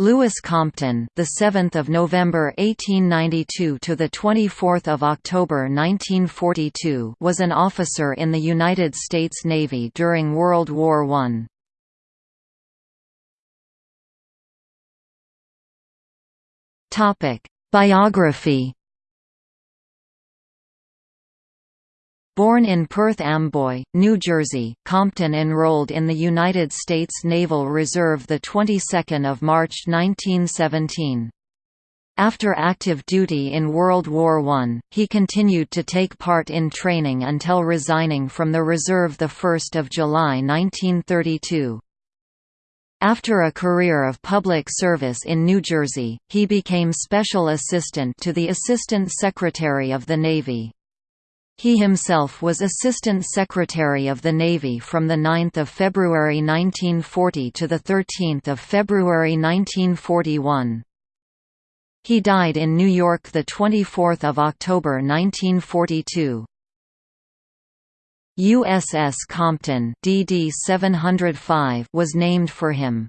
Lewis Compton, the 7th of November 1892 to the 24th of October 1942, was an officer in the United States Navy during World War I. Topic: Biography Born in Perth Amboy, New Jersey, Compton enrolled in the United States Naval Reserve the 22nd of March 1917. After active duty in World War I, he continued to take part in training until resigning from the reserve 1 July 1932. After a career of public service in New Jersey, he became Special Assistant to the Assistant Secretary of the Navy. He himself was Assistant Secretary of the Navy from 9 February 1940 to 13 February 1941. He died in New York 24 October 1942. USS Compton DD 705 was named for him.